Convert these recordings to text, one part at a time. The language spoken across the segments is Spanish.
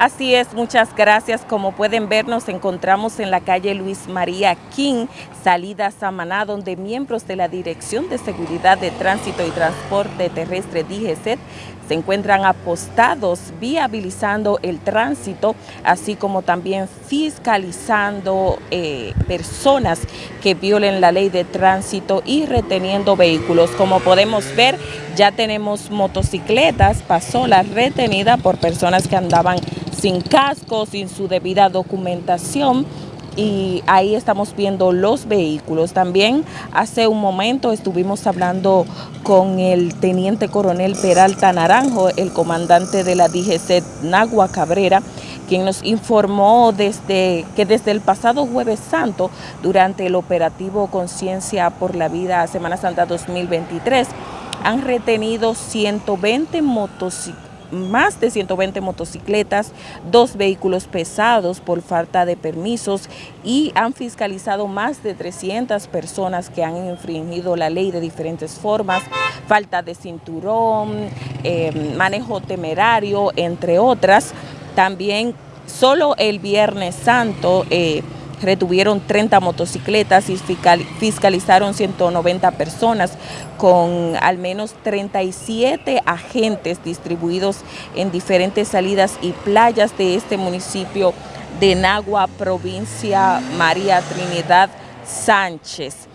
Así es, muchas gracias. Como pueden ver, nos encontramos en la calle Luis María King, salida Samaná, donde miembros de la Dirección de Seguridad de Tránsito y Transporte Terrestre DGCET se encuentran apostados viabilizando el tránsito, así como también fiscalizando eh, personas que violen la ley de tránsito y reteniendo vehículos. Como podemos ver, ya tenemos motocicletas, pasó la retenida por personas que andaban sin casco, sin su debida documentación y ahí estamos viendo los vehículos. También hace un momento estuvimos hablando con el teniente coronel Peralta Naranjo, el comandante de la DGC Nagua Cabrera, quien nos informó desde que desde el pasado jueves santo, durante el operativo Conciencia por la Vida Semana Santa 2023, han retenido 120 motocicletas más de 120 motocicletas, dos vehículos pesados por falta de permisos y han fiscalizado más de 300 personas que han infringido la ley de diferentes formas, falta de cinturón, eh, manejo temerario, entre otras. También solo el Viernes Santo eh, retuvieron 30 motocicletas y fiscalizaron 190 personas con al menos 37 agentes distribuidos en diferentes salidas y playas de este municipio de Nagua, provincia María Trinidad Sánchez.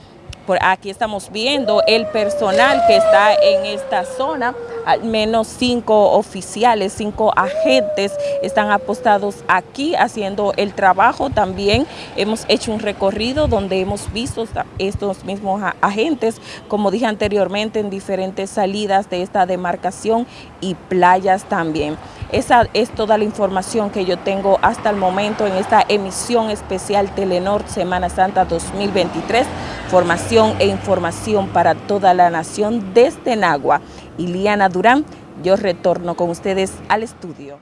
Por aquí estamos viendo el personal que está en esta zona, al menos cinco oficiales, cinco agentes están apostados aquí haciendo el trabajo. También hemos hecho un recorrido donde hemos visto estos mismos agentes, como dije anteriormente, en diferentes salidas de esta demarcación y playas también. Esa es toda la información que yo tengo hasta el momento en esta emisión especial Telenor Semana Santa 2023 formación e información para toda la nación desde Nagua. Iliana Durán, yo retorno con ustedes al estudio.